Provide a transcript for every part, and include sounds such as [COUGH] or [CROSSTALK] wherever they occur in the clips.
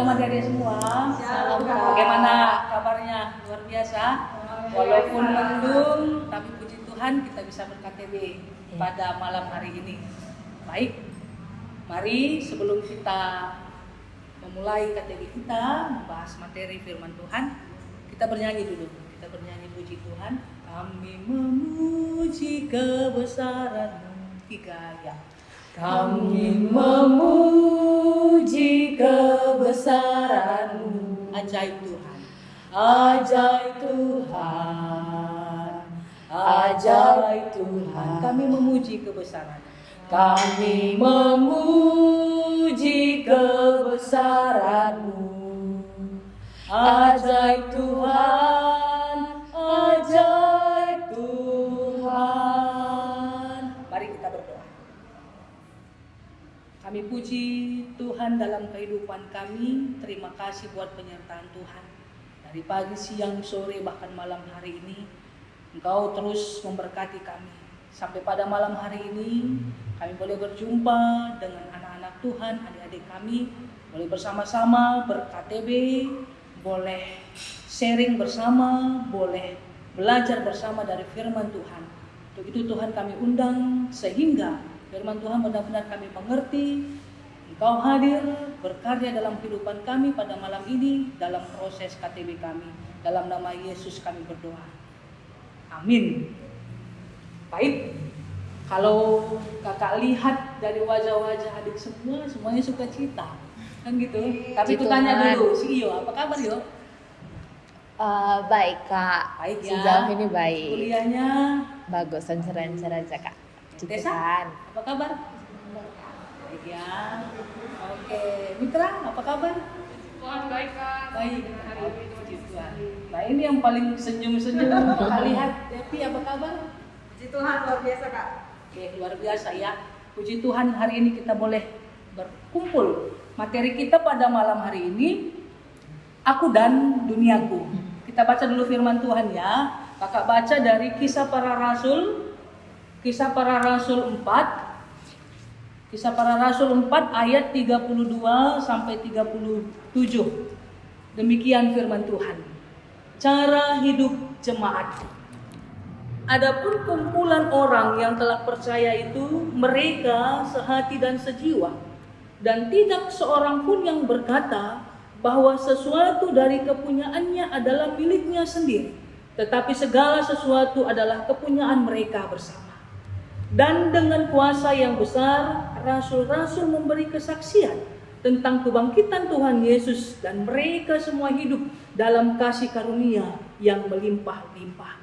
Shalom adik-adik semua. Kak. Bagaimana kabarnya? Luar biasa. Walaupun mendung, tapi puji Tuhan kita bisa ber-KTB pada malam hari ini. Baik, mari sebelum kita memulai KTB kita, membahas materi firman Tuhan, kita bernyanyi dulu. Kita bernyanyi puji Tuhan. Kami memuji kebesaran tiga ya. Kami memuji kebesaranmu. Ajaib Tuhan. Ajaib Tuhan. Ajaib Tuhan. Kami memuji kebesaran. Kami memuji kebesaranmu. Ajaib Tuhan. Ajaib kami puji Tuhan dalam kehidupan kami. Terima kasih buat penyertaan Tuhan. Dari pagi, siang, sore, bahkan malam hari ini, Engkau terus memberkati kami. Sampai pada malam hari ini, kami boleh berjumpa dengan anak-anak Tuhan, adik-adik kami, boleh bersama-sama ber-KTB, boleh sharing bersama, boleh belajar bersama dari firman Tuhan. Untuk itu Tuhan kami undang sehingga Firman Tuhan benar-benar kami mengerti. Engkau hadir berkarya dalam kehidupan kami pada malam ini dalam proses KTB kami. Dalam nama Yesus kami berdoa. Amin. Baik. Kalau kakak lihat dari wajah-wajah adik semua, semuanya suka cita. Kan gitu. Tapi aku Puji tanya dulu, si Iyo, apa kabar Iyo? Eh, baik kak, Baik ya. sejauh ini baik. Kuliahnya, Bagus, lancar-lancar aja kak. Tessa? Tuhan. apa kabar? Baik ya. Oke, Mitra, apa kabar? Tuhan baik kak. Baik. Hari ini Puji Tuhan. Nah ini yang paling senyum-senyum [LAUGHS] kita lihat Devi apa kabar? Puji Tuhan luar biasa kak. Oke luar biasa ya. Puji Tuhan hari ini kita boleh berkumpul. Materi kita pada malam hari ini aku dan duniaku. Kita baca dulu firman Tuhan ya. Kakak baca dari Kisah Para Rasul Kisah Para Rasul 4 Kisah Para Rasul 4 ayat 32 sampai 37. Demikian firman Tuhan. Cara hidup jemaat. Adapun kumpulan orang yang telah percaya itu mereka sehati dan sejiwa dan tidak seorang pun yang berkata bahwa sesuatu dari kepunyaannya adalah miliknya sendiri tetapi segala sesuatu adalah kepunyaan mereka bersama dan dengan kuasa yang besar rasul-rasul memberi kesaksian tentang kebangkitan Tuhan Yesus dan mereka semua hidup dalam kasih karunia yang melimpah-limpah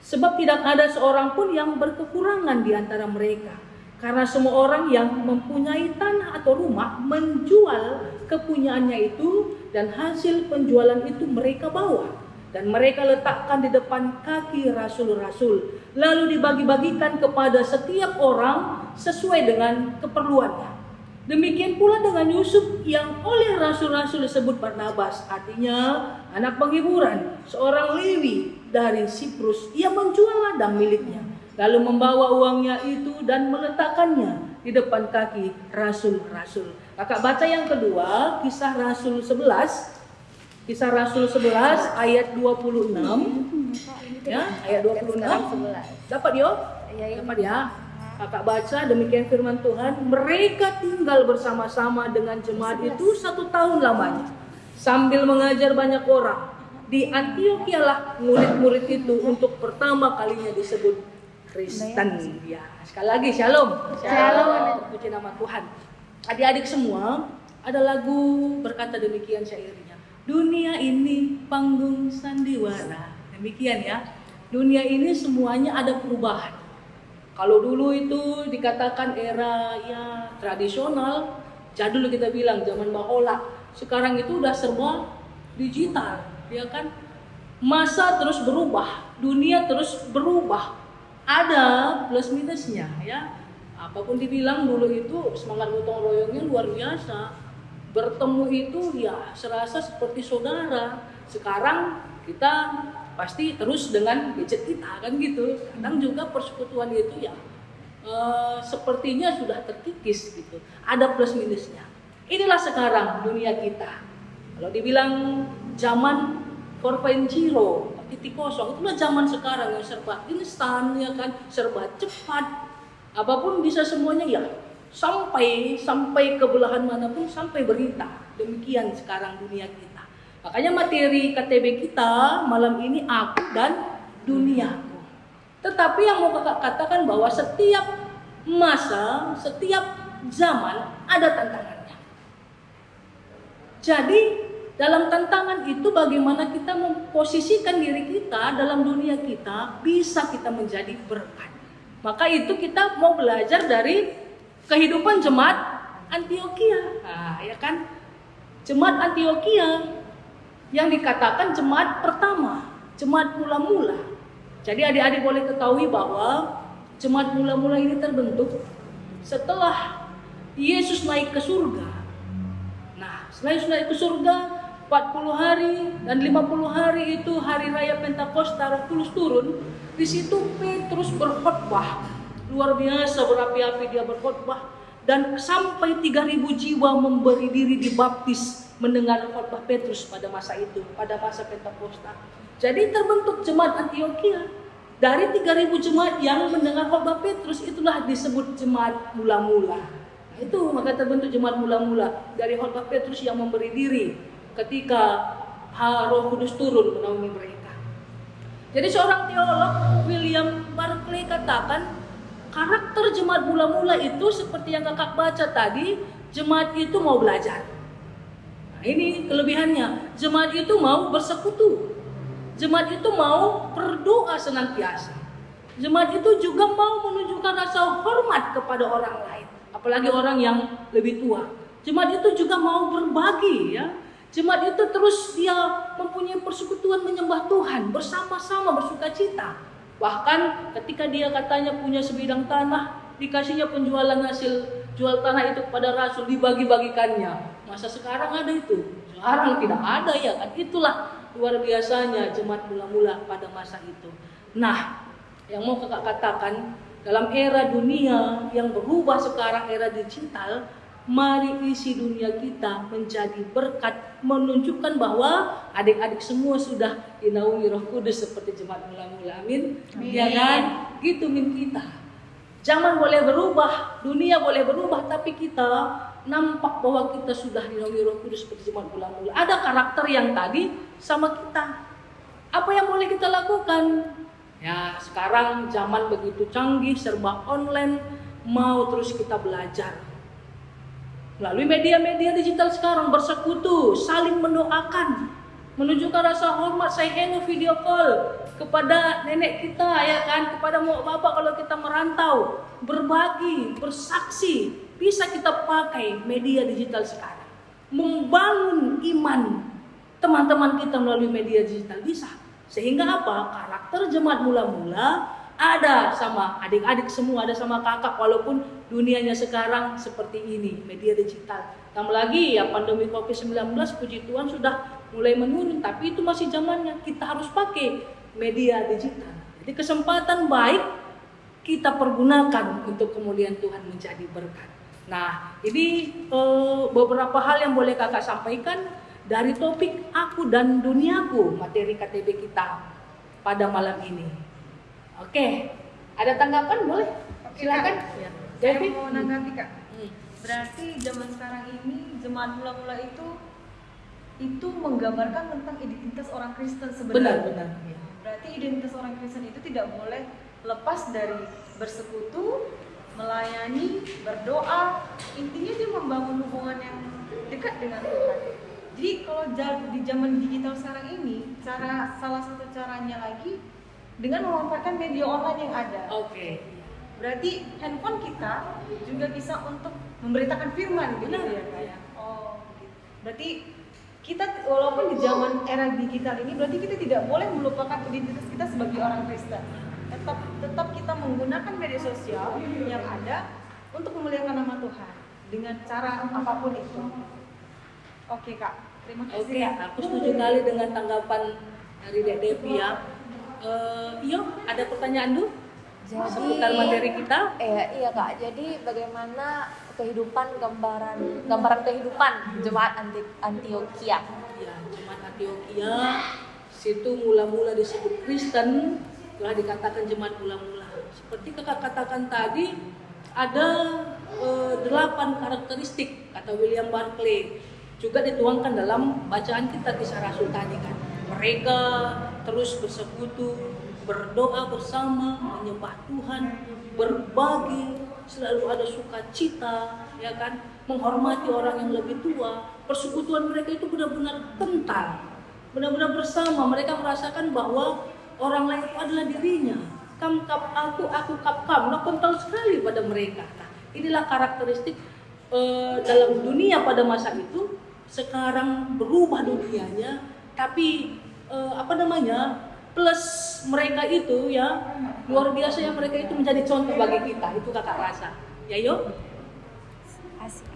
Sebab tidak ada seorang pun yang berkekurangan di antara mereka. Karena semua orang yang mempunyai tanah atau rumah menjual kepunyaannya itu dan hasil penjualan itu mereka bawa dan mereka letakkan di depan kaki rasul-rasul lalu dibagi-bagikan kepada setiap orang sesuai dengan keperluannya. Demikian pula dengan Yusuf yang oleh rasul-rasul disebut Barnabas, artinya anak penghiburan, seorang Lewi dari Siprus. Ia menjual ladang miliknya, lalu membawa uangnya itu dan meletakkannya di depan kaki rasul-rasul. Kakak baca yang kedua, kisah Rasul 11. Kisah Rasul 11 ayat 26. Ya, ayat 26. Sekarang sebelas. Dapat yo? Iya, iya. Dapat ya. Kakak baca demikian firman Tuhan, mereka tinggal bersama-sama dengan jemaat itu satu tahun lamanya sambil mengajar banyak orang. Di Antioquia lah murid-murid itu untuk pertama kalinya disebut Kristen. Ya, sekali lagi shalom. Shalom. Terpuji nama Tuhan. Adik-adik semua, ada lagu berkata demikian syairnya. Dunia ini panggung sandiwara. Demikian ya. Dunia ini semuanya ada perubahan. Kalau dulu itu dikatakan era ya tradisional, jadul kita bilang zaman bahola. Sekarang itu udah serba digital, ya kan? Masa terus berubah, dunia terus berubah. Ada plus minusnya ya. Apa pun dibilang dulu itu semangat gotong royongnya luar biasa. Bertemu itu ya serasa seperti saudara. Sekarang kita pasti terus dengan gadget kita kan gitu. Kadang juga persekutuan itu ya eh, sepertinya sudah terkikis gitu. Ada plus minusnya. Inilah sekarang dunia kita. Kalau dibilang zaman 4.0, titik kosong, itulah zaman sekarang yang serba instan ya kan, serba cepat. Apa pun bisa semuanya ya. Sampai sampai ke belahan mana pun sampai berita. Demikian sekarang dunia kita. Makanya materi KTB kita malam ini aku dan duniaku. Tetapi yang mau kakak katakan bahwa setiap masa, setiap zaman ada tantangannya. Jadi dalam tantangan itu bagaimana kita memposisikan diri kita dalam dunia kita bisa kita menjadi berkat. Maka itu kita mau belajar dari kehidupan jemaat Antioquia. Nah, ya kan? Jemaat Antioquia yang dikatakan jemaat pertama, jemaat mula-mula. Jadi adik-adik boleh ketahui bahwa jemaat mula-mula ini terbentuk setelah Yesus naik ke surga. Nah, setelah Yesus naik ke surga, 40 hari dan 50 hari itu hari raya Pentakosta Roh Kudus turun. Di situ Petrus berkhotbah. Luar biasa berapi-api dia berkhotbah dan sampai 3000 jiwa memberi diri dibaptis mendengar khotbah Petrus pada masa itu, pada masa Pentakosta. Jadi terbentuk jemaat Antioquia. Dari 3000 jemaat yang mendengar khotbah Petrus itulah disebut jemaat mula-mula. Nah, itu maka terbentuk jemaat mula-mula dari khotbah Petrus yang memberi diri ketika Roh Kudus turun menaungi mereka. Jadi seorang teolog William Barclay katakan karakter jemaat mula-mula itu seperti yang kakak baca tadi, jemaat itu mau belajar. Nah, ini kelebihannya. Jemaat itu mau bersekutu. Jemaat itu mau berdoa senantiasa. Jemaat itu juga mau menunjukkan rasa hormat kepada orang lain, apalagi orang yang lebih tua. Jemaat itu juga mau berbagi ya. Jemaat itu terus dia mempunyai persekutuan menyembah Tuhan bersama-sama bersuka cita. Bahkan ketika dia katanya punya sebidang tanah, dikasihnya penjualan hasil jual tanah itu kepada rasul dibagi-bagikannya. Masa sekarang ada itu? Sekarang tidak ada ya kan. Itulah luar biasanya jemaat mula-mula pada masa itu. Nah, yang mau kakak katakan dalam era dunia yang berubah sekarang era digital, mari isi dunia kita menjadi berkat menunjukkan bahwa adik-adik semua sudah dinaungi Roh Kudus seperti jemaat mula-mula. Amin. Ya kan? Gitu min kita. Zaman boleh berubah, dunia boleh berubah, tapi kita nampak bahwa kita sudah dinaungi Roh Kudus seperti jemaat mula-mula. Ada karakter yang tadi sama kita. Apa yang boleh kita lakukan? Ya, sekarang zaman begitu canggih, serba online, mau terus kita belajar. Melalui media-media digital sekarang bersekutu, saling mendoakan, menunjukkan rasa hormat, saya hello video call kepada nenek kita ya kan, kepada mau bapak kalau kita merantau, berbagi, bersaksi, bisa kita pakai media digital sekarang. Membangun iman teman-teman kita melalui media digital bisa. Sehingga apa? Karakter jemaat mula-mula ada sama adik-adik semua, ada sama kakak walaupun dunianya sekarang seperti ini, media digital. Tambah lagi ya pandemi Covid-19 puji Tuhan sudah mulai menurun, tapi itu masih zamannya kita harus pakai media digital. Jadi kesempatan baik kita pergunakan untuk kemudian Tuhan menjadi berkat. Nah, ini uh, beberapa hal yang boleh kakak sampaikan dari topik aku dan duniaku materi KTB kita pada malam ini. Oke, ada tanggapan boleh? Oke, Silakan. Kak. Ya. Saya Devi. mau menanggapi kak. Hmm. Berarti zaman sekarang ini jemaat mula-mula itu itu menggambarkan tentang identitas orang Kristen Benar, sebenarnya. benar. Ya. Berarti identitas orang Kristen itu tidak boleh lepas dari bersekutu, melayani, berdoa. Intinya dia membangun hubungan yang dekat dengan Tuhan. Jadi kalau di zaman digital sekarang ini, cara salah satu caranya lagi dengan memanfaatkan media online yang ada. Oke. Berarti handphone kita juga bisa untuk memberitakan firman gitu ya Kak ya? Oh, gitu. Berarti kita walaupun di zaman era digital ini berarti kita tidak boleh melupakan identitas kita sebagai orang Kristen. Tetap tetap kita menggunakan media sosial yang ada untuk memuliakan nama Tuhan dengan cara apa pun itu. Oke Kak, terima kasih. Oke, Kak. aku setuju kali dengan tanggapan dari Dek Devi ya. Eh, Iyo, ada pertanyaan dulu Jadi seputar materi kita? Iya, iya kak. Jadi bagaimana kehidupan gambaran gambaran kehidupan jemaat anti Antioquia? Antioquia. Jemaat Antioquia situ mula-mula disebut Kristen, telah dikatakan jemaat mula-mula. Seperti kakak katakan tadi, ada eh, delapan karakteristik kata William Barclay juga dituangkan dalam bacaan kita kisah Rasul tadi kan. Mereka terus bersekutu, berdoa bersama, menyembah Tuhan, berbagi, selalu ada sukacita, ya kan, menghormati orang yang lebih tua. Persekutuan mereka itu benar-benar kental, benar-benar bersama. Mereka merasakan bahwa orang lain itu adalah dirinya. Kam kap aku, aku kap kam. Nah, kental sekali pada mereka. Nah, inilah karakteristik eh, dalam dunia pada masa itu. Sekarang berubah dunianya, tapi eh, apa namanya? plus mereka itu ya luar biasa ya mereka itu menjadi contoh bagi kita itu kakak rasa. Ya yo Asik.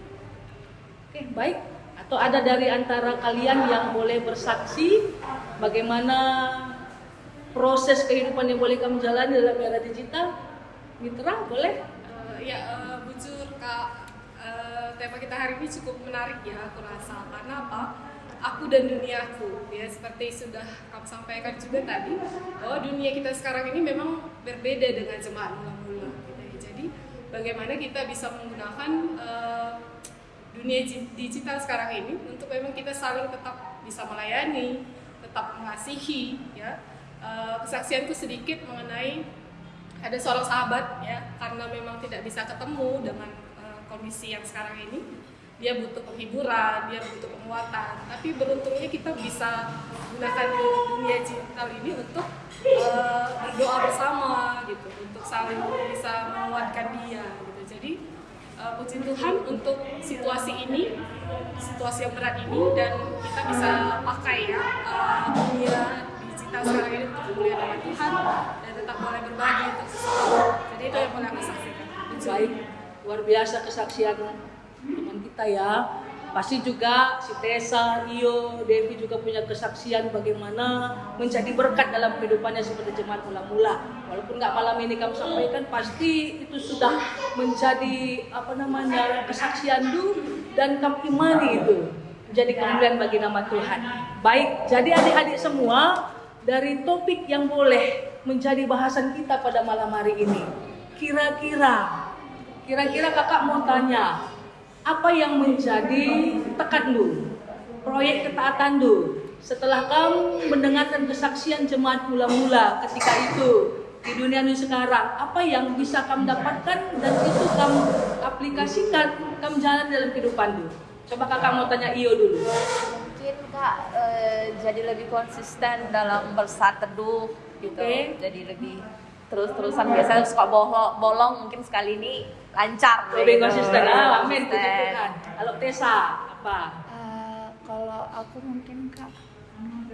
oke baik. Atau ada dari antara kalian yang boleh bersaksi bagaimana proses kehidupan yang boleh kamu jalani dalam era digital? Mitra boleh? Eh, ya eh, bujur kak. Eh, tema kita hari ini cukup menarik ya aku rasa. Karena apa aku dan duniaku ya seperti sudah kamu sampaikan juga tadi bahwa dunia kita sekarang ini memang berbeda dengan jemaat mula-mula ya. jadi bagaimana kita bisa menggunakan eh, dunia digital sekarang ini untuk memang kita saling tetap bisa melayani tetap mengasihi ya. Eh, kesaksianku sedikit mengenai ada seorang sahabat ya karena memang tidak bisa ketemu dengan eh, kondisi yang sekarang ini dia butuh penghiburan dia butuh penguatan tapi beruntungnya kita bisa gunakan dunia digital ini untuk eh, berdoa bersama gitu untuk saling bisa menguatkan dia gitu jadi eh, puji Tuhan untuk situasi ini situasi yang berat ini dan kita bisa pakai ya eh, dunia digital sekarang ini untuk kemuliaan Tuhan dan tetap boleh berbagi untuk sesama. Jadi itu yang boleh aku saksikan. baik luar biasa kesaksian kita ya. Pasti juga si Tessa, Iyo, Devi juga punya kesaksian bagaimana menjadi berkat dalam kehidupannya seperti jemaat mula-mula. Walaupun nggak malam ini kamu sampaikan pasti itu sudah menjadi apa namanya kesaksian du dan kamu imani itu menjadi kemuliaan bagi nama Tuhan. Baik jadi adik-adik semua dari topik yang boleh menjadi bahasan kita pada malam hari ini kira-kira Kira-kira kakak mau tanya, apa yang menjadi tekan lu? Proyek ketaatan lu? Setelah kamu mendengarkan kesaksian jemaat mula-mula ketika itu di dunia ini sekarang, apa yang bisa kamu dapatkan dan itu kamu aplikasikan, kamu jalan dalam kehidupan lu? Coba kakak mau tanya Iyo dulu. Mungkin kak eh, jadi lebih konsisten dalam bersaat teduh gitu. Oke. Jadi lebih terus-terusan biasanya suka bolong, bolong mungkin sekali ini lancar. Lebih gitu. konsisten, ah, amin. Tuhan. Kalau Tessa, apa? Eh, kalau aku mungkin kak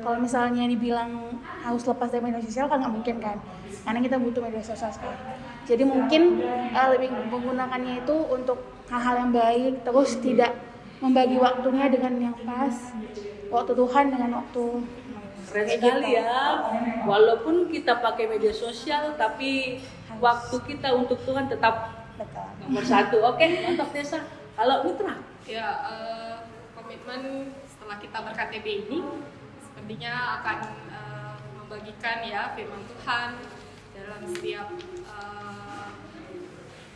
kalau misalnya dibilang harus lepas dari media sosial kan nggak mungkin kan karena kita butuh media sosial sekarang jadi mungkin eh, lebih menggunakannya itu untuk hal-hal yang baik terus tidak membagi waktunya dengan yang pas waktu Tuhan dengan waktu Keren kayak sekali gitu. ya. Walaupun kita pakai media sosial, tapi waktu kita untuk Tuhan tetap Betul. nomor satu. Oke, mantap Desa. Kalau Mitra, Ya eh, komitmen setelah kita ber-KTB ini sepertinya akan eh, membagikan ya firman Tuhan dalam setiap eh,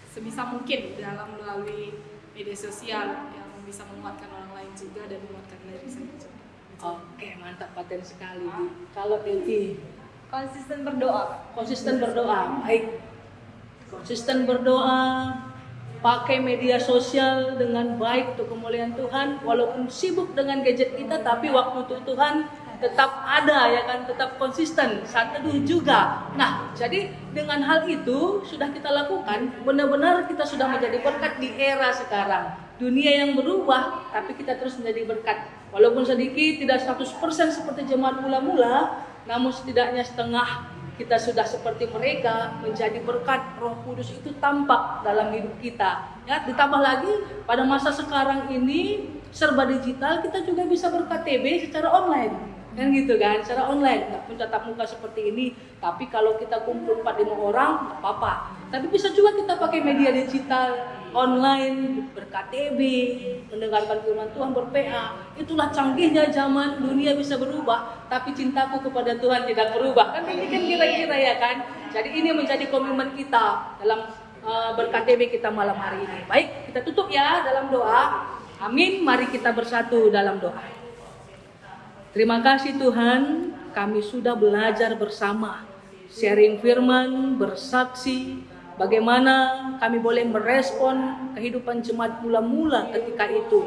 sebisa mungkin dalam melalui media sosial yang bisa menguatkan orang lain juga dan menguatkan diri saya juga. oke mantap paten sekali. Kalau Devi, Konsisten berdoa. konsisten berdoa, baik. Konsisten berdoa, pakai media sosial dengan baik untuk kemuliaan Tuhan, walaupun sibuk dengan gadget kita, tapi waktu untuk Tuhan tetap ada ya kan, tetap konsisten, saat teduh juga. Nah, jadi dengan hal itu sudah kita lakukan, benar-benar kita sudah menjadi berkat di era sekarang. Dunia yang berubah, tapi kita terus menjadi berkat. Walaupun sedikit, tidak 100% seperti jemaat mula-mula, namun setidaknya setengah kita sudah seperti mereka menjadi berkat Roh Kudus itu tampak dalam hidup kita. Ya, ditambah lagi pada masa sekarang ini serba digital, kita juga bisa ber-KTB secara online. Kan gitu kan, secara online, nggak pun tatap muka seperti ini. Tapi kalau kita kumpul 4 5 orang, nggak apa-apa. Tapi bisa juga kita pakai media digital online, ber-KTB, mendengarkan firman Tuhan, ber-PA. Itulah canggihnya zaman dunia bisa berubah, tapi cintaku kepada Tuhan tidak berubah. Kan ini kan kira-kira ya kan? Jadi ini menjadi komitmen kita dalam uh, ber-KTB kita malam hari ini. Baik, kita tutup ya dalam doa. Amin. Mari kita bersatu dalam doa. Terima kasih Tuhan, kami sudah belajar bersama, sharing firman, bersaksi, bagaimana kami boleh merespon kehidupan jemaat mula-mula ketika itu.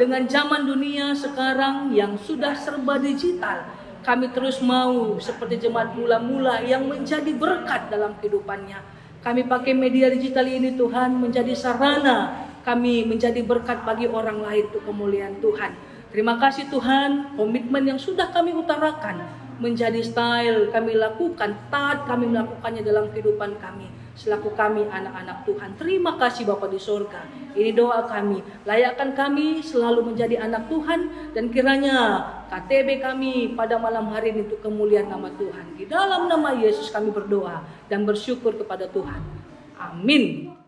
Dengan zaman dunia sekarang yang sudah serba digital, kami terus mau seperti jemaat mula-mula yang menjadi berkat dalam kehidupannya. Kami pakai media digital ini Tuhan menjadi sarana kami menjadi berkat bagi orang lain untuk kemuliaan Tuhan. Terima kasih Tuhan, komitmen yang sudah kami utarakan menjadi style kami lakukan, taat kami melakukannya dalam kehidupan kami. Selaku kami anak-anak Tuhan. Terima kasih Bapak di sorga. Ini doa kami. Layakkan kami selalu menjadi anak Tuhan. Dan kiranya KTB kami pada malam hari ini untuk kemuliaan nama Tuhan. Di dalam nama Yesus kami berdoa dan bersyukur kepada Tuhan. Amin.